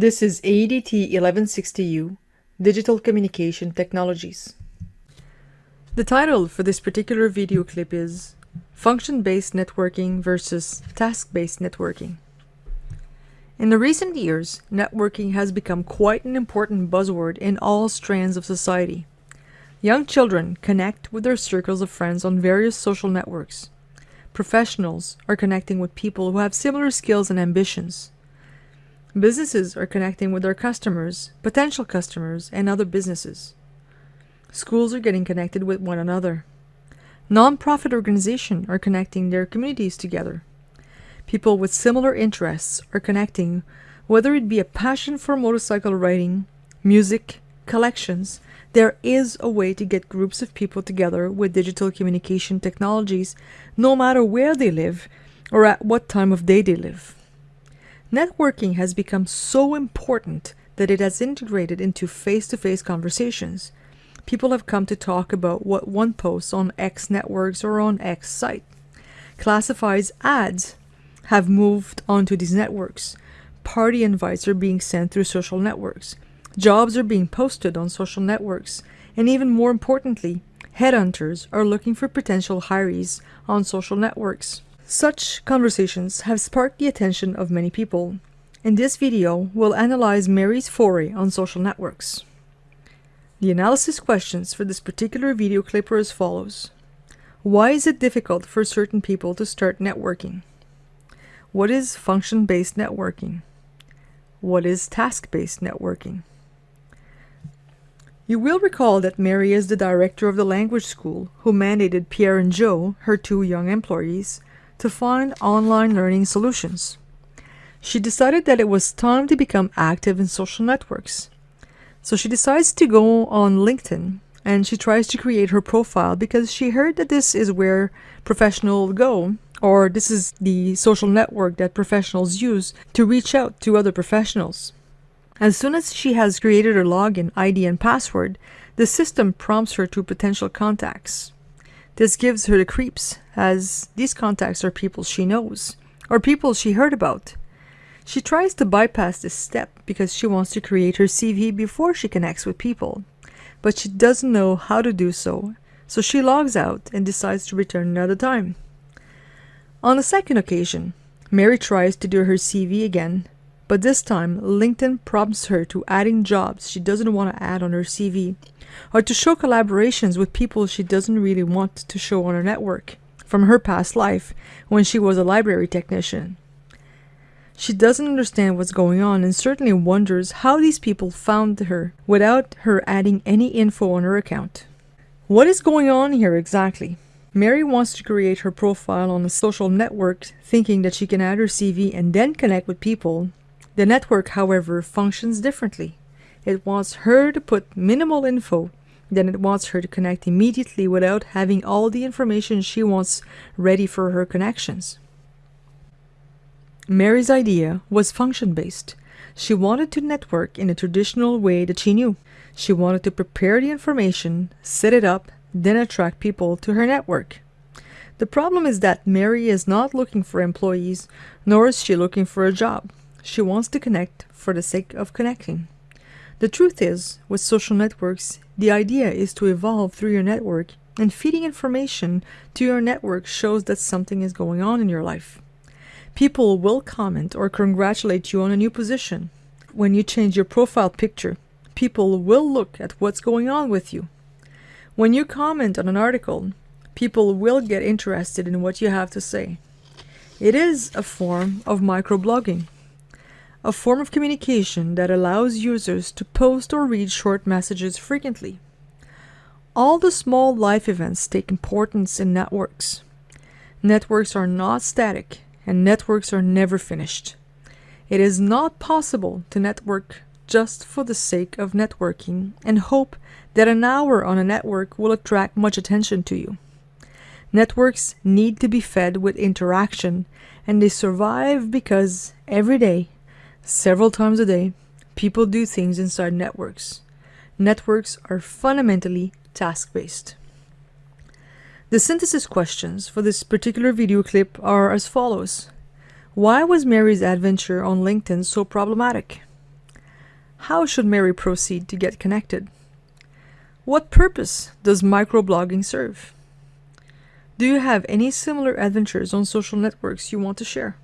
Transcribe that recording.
This is ADT 1160U, Digital Communication Technologies. The title for this particular video clip is Function-Based Networking versus Task-Based Networking. In the recent years, networking has become quite an important buzzword in all strands of society. Young children connect with their circles of friends on various social networks. Professionals are connecting with people who have similar skills and ambitions. Businesses are connecting with their customers, potential customers, and other businesses. Schools are getting connected with one another. Non-profit organizations are connecting their communities together. People with similar interests are connecting, whether it be a passion for motorcycle riding, music, collections, there is a way to get groups of people together with digital communication technologies no matter where they live or at what time of day they live. Networking has become so important that it has integrated into face-to-face -face conversations. People have come to talk about what one posts on X networks or on X site. Classifies ads have moved onto these networks. Party invites are being sent through social networks. Jobs are being posted on social networks. And even more importantly, headhunters are looking for potential hirees on social networks. Such conversations have sparked the attention of many people. In this video, we'll analyze Mary's foray on social networks. The analysis questions for this particular video clip are as follows. Why is it difficult for certain people to start networking? What is function-based networking? What is task-based networking? You will recall that Mary is the director of the language school who mandated Pierre and Joe, her two young employees, to find online learning solutions. She decided that it was time to become active in social networks. So she decides to go on LinkedIn and she tries to create her profile because she heard that this is where professionals go or this is the social network that professionals use to reach out to other professionals. As soon as she has created her login ID and password, the system prompts her to potential contacts. This gives her the creeps, as these contacts are people she knows, or people she heard about. She tries to bypass this step because she wants to create her CV before she connects with people, but she doesn't know how to do so, so she logs out and decides to return another time. On the second occasion, Mary tries to do her CV again, but this time LinkedIn prompts her to adding jobs she doesn't want to add on her CV, or to show collaborations with people she doesn't really want to show on her network, from her past life when she was a library technician. She doesn't understand what's going on and certainly wonders how these people found her without her adding any info on her account. What is going on here exactly? Mary wants to create her profile on a social network thinking that she can add her CV and then connect with people the network, however, functions differently. It wants her to put minimal info, then it wants her to connect immediately without having all the information she wants ready for her connections. Mary's idea was function-based. She wanted to network in a traditional way that she knew. She wanted to prepare the information, set it up, then attract people to her network. The problem is that Mary is not looking for employees, nor is she looking for a job. She wants to connect for the sake of connecting. The truth is, with social networks, the idea is to evolve through your network and feeding information to your network shows that something is going on in your life. People will comment or congratulate you on a new position. When you change your profile picture, people will look at what's going on with you. When you comment on an article, people will get interested in what you have to say. It is a form of microblogging a form of communication that allows users to post or read short messages frequently. All the small life events take importance in networks. Networks are not static, and networks are never finished. It is not possible to network just for the sake of networking and hope that an hour on a network will attract much attention to you. Networks need to be fed with interaction, and they survive because every day Several times a day, people do things inside networks. Networks are fundamentally task-based. The synthesis questions for this particular video clip are as follows. Why was Mary's adventure on LinkedIn so problematic? How should Mary proceed to get connected? What purpose does microblogging serve? Do you have any similar adventures on social networks you want to share?